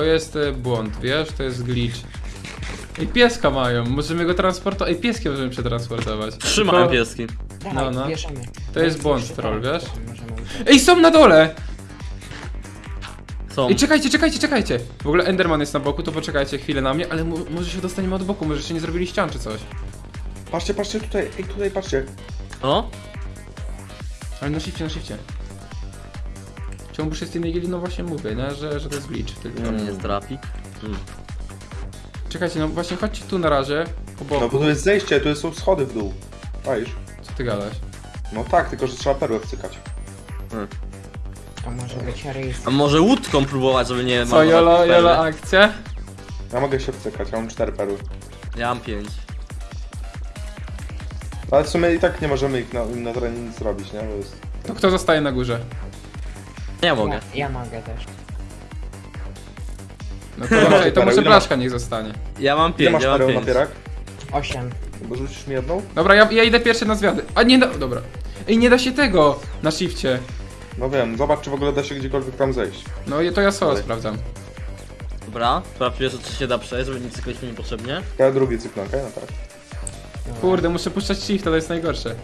To jest e, błąd, wiesz? To jest glitch. Ej, pieska mają, możemy go transportować. Ej, pieskiem możemy przetransportować. Trzymają Tylko- pieski. Dawaj, No, no. bierzemy. To jest błąd troll, wiesz? możemy uciec. Ej, są na dole! Są. Ej, czekajcie, czekajcie, czekajcie! W ogóle Enderman jest na boku, to poczekajcie chwilę na mnie, ale mu, może się dostaniemy od boku, może jeszcze nie zrobili ścian czy coś. Patrzcie, patrzcie tutaj, ej tutaj patrzcie. O? Ale na shifcie, na shifcie. Czemu tej gili, no właśnie mówię, nie? Że, że to jest glitch tylko. To mnie nie zdrapi. Hmm. Czekajcie, no właśnie chodźcie tu na razie. No bo tu jest zejście, tu są schody w dół. Czaisz? Co ty gadasz? No tak, tylko że trzeba perłę wcykać. To może być rejestr. A może łódką próbować, żeby nie Co, marnować Jolo, perły? Jolo akcja? Ja mogę się wcykać, ja mam cztery perły. Ja mam pięć. Ale w sumie i tak nie możemy ich na, im na terenie nic zrobić, nie? Bo jest... To kto zostaje na górze? Ja mogę. Ja, ja mogę też. No to, okay, to może Ile Blaszka niech zostanie. Ja mam Ile pięć, masz ja mam pereł pięć. napierak? Osiem. Bo rzucisz mi jedną? Dobra, ja, ja idę pierwszy na zwiady. A nie da... Dobra. Ej, nie da się tego na shifcie. No wiem, zobacz czy w ogóle da się gdziekolwiek tam zejść. No i to ja solo Dalej. sprawdzam. Dobra, sprawdź, czy się da przejść, żeby nic cyklić mi niepotrzebnie. Ja drugi cykl, okej? No tak. Kurde, muszę puszczać shifta, to jest najgorsze.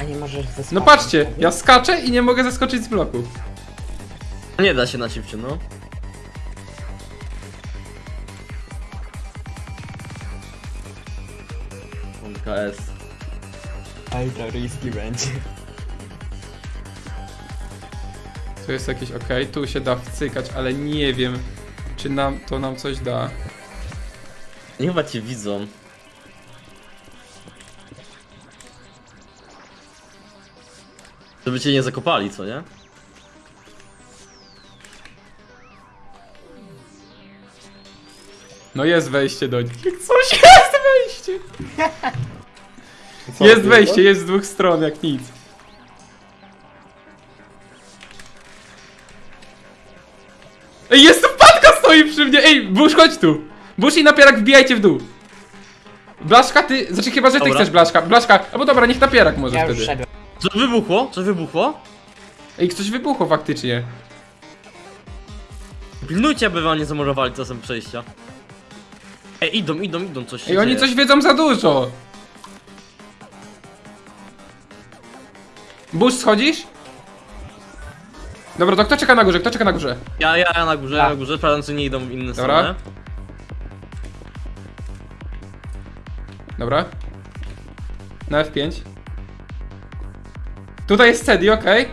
A nie możesz zeskoczyć. No patrzcie, ja skaczę i nie mogę zaskoczyć z bloku. Nie da się na cipcie, no. KS. Ej, to riski będzie. Tu jest jakieś ok, tu się da wcykać, ale nie wiem, czy nam to nam coś da. Nie chyba cię widzą. Żeby cię nie zakopali, co nie? No jest wejście do nich. Coś jest wejście! Co, Jest wejście, jest z dwóch stron, jak nic. Ej, jest tu wpadka stoi przy mnie! Ej, Bush, chodź tu! Bush i napierak wbijajcie w dół! Blaszka, ty... Znaczy chyba, że ty Dobra. chcesz Blaszka. Blaszka, albo dobra, niech napierak może Ja już wtedy. Co wybuchło? Co wybuchło? Ej, coś wybuchło faktycznie. Pilnujcie, aby wam nie zamurowali czasem przejścia. Ej, idą, idą, idą, coś się Ej, oni dzieje. coś wiedzą za dużo! Bush, schodzisz? Dobra, to kto czeka na górze? Kto czeka na górze? Ja, ja, ja na górze, ja Ja. na górze, sprawdzam, czy nie idą w inne Dobra. strony. Dobra. Na F5. Tutaj jest Cedi, okej.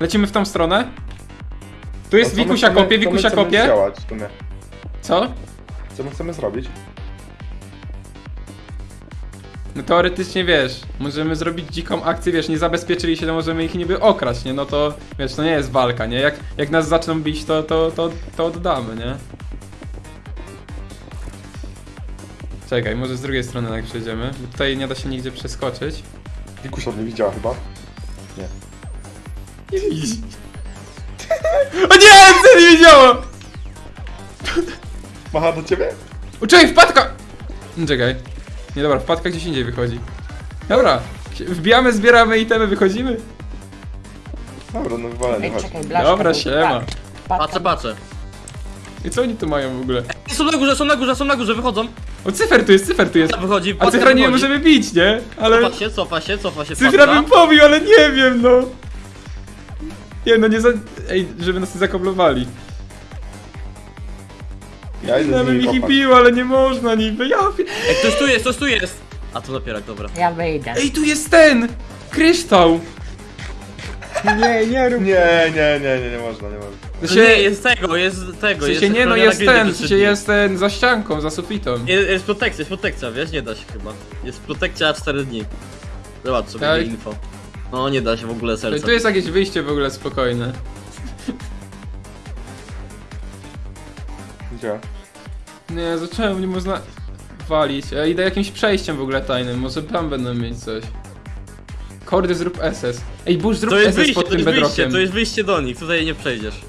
Lecimy w tą stronę. Tu jest my Wikusia kopie, Wikusia kopie. działać w sumie? Co? Co my chcemy zrobić? No teoretycznie wiesz, możemy zrobić dziką akcję, wiesz, nie zabezpieczyli się, to możemy ich niby okraść, nie? No to wiesz, to nie jest walka, nie? Jak, jak nas zaczną bić, to, to, to, to oddamy, nie? Czekaj, może z drugiej strony jak przejdziemy, bo tutaj nie da się nigdzie przeskoczyć. Wikusia mnie widziała chyba. Nie. O nie, co nie widziało! Macha do ciebie? O, czekaj, wpadka! Czekaj. Nie dobra, wpadka gdzieś indziej wychodzi. Dobra, wbijamy, zbieramy itemy, wychodzimy. Dobra, no wywalenie, Ej, chodź. czekaj, blaszka. Dobra, siema. tak, wpadka- Patrzę, patrzę. I co oni tu mają w ogóle? Ej, Są na górze, są na górze, są na górze, wychodzą. O, cyfer tu jest, cyfer tu jest. Wychodzi, A cyfra nie wychodzi. możemy bić, nie? Ale Cofa się, cofa się, cofa się, cyfra bym pobił, ale nie wiem, no. Nie no, nie za... Ej, żeby nas nie zakoblowali. Ja idę z bym nimi ich i kopać. bił, ale nie można niby, ja... pie- Ej, ktoś tu jest, ktoś tu jest. A to napierak, dobra. Ja wyjdę. Ej, tu jest ten! Kryształ! Nie, nie rób. Nie, nie, nie, nie, nie można, nie można. To Się... Nie, jest tego, jest tego, w jest... sensie nie, no chroniona jest ten, w przez sensie dni. jest ten za ścianką, za sufitą. Jest, jest protekcja, jest protekcja, wiesz? Nie da się chyba. Jest protekcja 4 dni. Zobacz sobie Tak. info. No nie da się w ogóle serca. tu jest jakieś wyjście w ogóle spokojne. Nie, zacząłem, nie można walić. Ja idę jakimś przejściem w ogóle tajnym, może tam będą mieć coś. Kordy zrób SS. Ej, Bush zrób To jest SS wyjście, pod to tym jest wyjście, bedrockiem. to jest wyjście do nich, tutaj nie przejdziesz.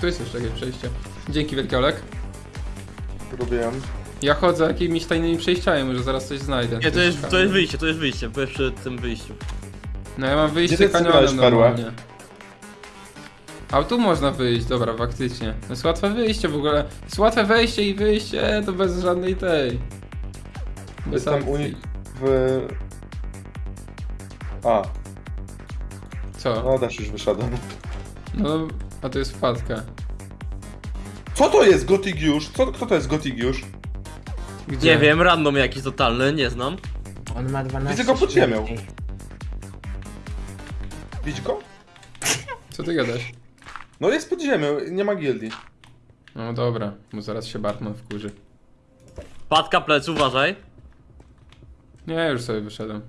Tu jest jeszcze jakieś przejście. Dzięki wielkie Olek. Robiłem. Ja chodzę jakimiś tajnymi przejściami, może zaraz coś znajdę. Nie, to jest, to jest wyjście, to jest wyjście, bo jest przy tym wyjściu. No ja mam wyjście Gdzie ty kanionem zbierałeś perłę? normalnie. A tu można wyjść, dobra, faktycznie. To jest łatwe wyjście w ogóle. To jest łatwe wejście i wyjście, to bez żadnej tej. Bez Jestem u nich w... A, Co? no też już wyszedłem. No, a to jest wpadka. Co to jest Gotigiusz? Co, kto to jest Gotigiusz? Gdzie? Nie wiem, random jakiś totalny, nie znam. On ma 12 Widzę go pod ziemią. go? Co ty gadasz? No jest pod ziemią, nie ma gildii. No dobra, bo zaraz się Bartman wkurzy. Patka plec, uważaj. Nie, już sobie wyszedłem.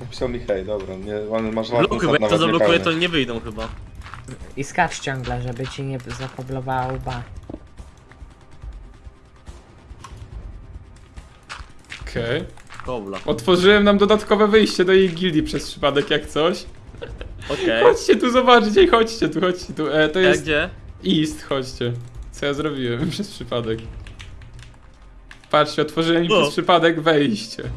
Napisał mi hej, dobra, nie, on masz ładny Blokuj, bo jak to zablokuję, to nie wyjdą chyba. I skacz ciągle, żeby ci nie zakoblowała łba. Okej. Kobla. Otworzyłem nam dodatkowe wyjście do jej gildii przez przypadek, jak coś. Okej. Chodźcie tu zobaczcie, chodźcie tu, chodźcie tu. E, to Okay. jest Gdzie? East, chodźcie. Co ja zrobiłem przez przypadek. Patrzcie, otworzyłem im przez przypadek wejście.